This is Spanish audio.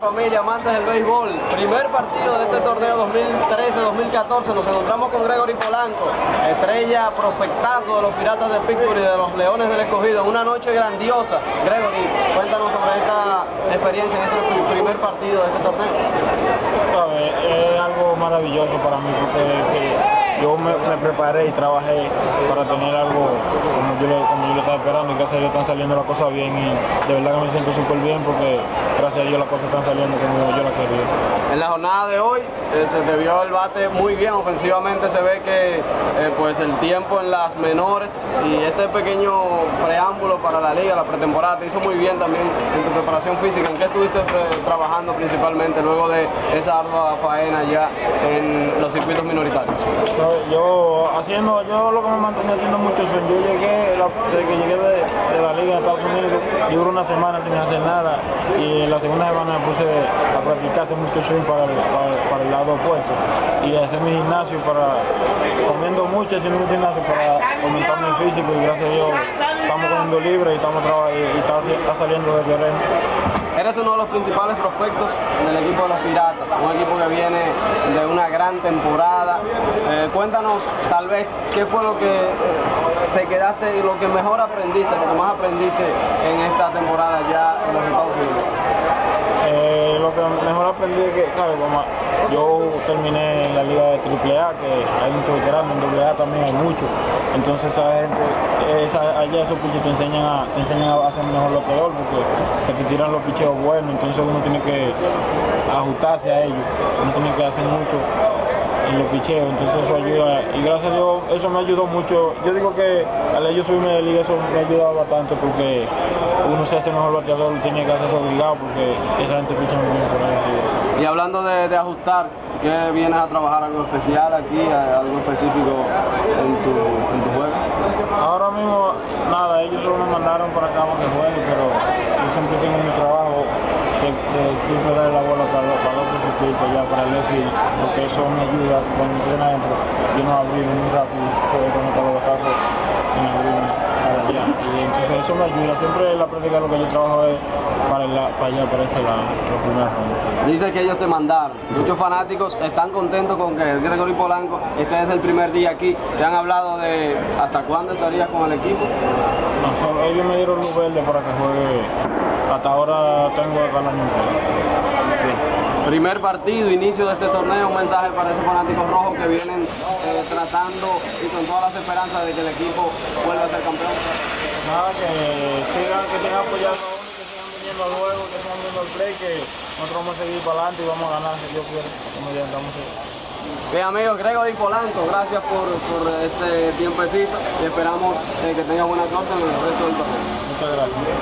Familia, amantes del béisbol, primer partido de este torneo 2013-2014, nos encontramos con Gregory Polanco, estrella prospectazo de los Piratas de Pittsburgh y de los Leones del Escogido, una noche grandiosa. Gregory, cuéntanos sobre esta experiencia en este primer partido de este torneo. ¿Sabes? Es algo maravilloso para mí porque yo me, preparé y trabajé para tener algo como yo, lo, como yo lo estaba esperando y gracias a Dios están saliendo las cosas bien y de verdad que me siento súper bien porque gracias a Dios las cosas están saliendo como yo las quería. En la jornada de hoy eh, se te vio el bate muy bien, ofensivamente se ve que eh, pues el tiempo en las menores y este pequeño preámbulo para la liga, la pretemporada, te hizo muy bien también en tu preparación física. ¿En qué estuviste eh, trabajando principalmente luego de esa ardua faena ya en los circuitos minoritarios? Yo haciendo, yo lo que me mantenía haciendo mucho es yo llegué, desde que llegué de, la liga de Estados Unidos, yo duré una semana sin hacer nada y en la segunda semana me puse a practicar mucho swing para el, lado opuesto y hacer mi gimnasio para, comiendo mucho, haciendo mucho gimnasio para aumentar mi físico y gracias a Dios estamos comiendo libre y estamos y, está, saliendo de terreno. Eres uno de los principales prospectos del equipo de los Piratas, un equipo que viene de una gran temporada. Eh, cuéntanos tal vez qué fue lo que eh, te quedaste y lo que mejor aprendiste, lo que más aprendiste en esta temporada ya en los Estados Unidos. Eh, lo que mejor aprendí es que, claro, como yo terminé en la liga de AAA, que hay muchos veteranos, en AA también hay muchos. Entonces esa gente, esa, allá esos piches te enseñan a, te enseñan a hacer mejor lo peor, porque te tiran los picheos buenos, entonces uno tiene que ajustarse a ellos, uno tiene que hacer mucho en los picheos, entonces eso ayuda y gracias a Dios eso me ayudó mucho. Yo digo que al ellos subirme de liga eso me ha ayudado bastante porque uno se hace mejor bateador, tiene que hacerse obligado porque esa gente picha muy bien por ahí. Y hablando de, ajustar, ¿qué vienes a trabajar algo especial aquí, algo específico en tu, en tu juego? Ahora mismo nada, ellos solo me mandaron para acá para que juegue, pero yo siempre tengo mi trabajo de, siempre dar la bola para, para el otro para el left porque eso me ayuda cuando estoy adentro, yo no abrir muy rápido, conectar los sin abrirme para allá. Y entonces eso me ayuda, siempre la práctica lo que yo trabajo es para, para allá, para ese lado, la primera Dice que ellos te mandaron, muchos fanáticos están contentos con que el Gregory Polanco esté desde el primer día aquí, te han hablado de hasta cuándo estarías con el equipo. No, solo ellos me dieron luz verde para que juegue, hasta ahora tengo el año Primer partido, inicio de este torneo, un mensaje para esos fanáticos rojos que vienen eh, tratando y con todas las esperanzas de que el equipo vuelva a ser campeón. Nada, que sigan, que sigan apoyando a uno, que sigan viniendo al juego, que sigan viendo el play, que nosotros vamos a seguir para adelante y vamos a ganar si Dios quiere, como ya estamos Bien amigos, Gregory Polanco, gracias por, por este tiempecito y esperamos eh, que tenga buena suerte en el resto del torneo. Muchas gracias.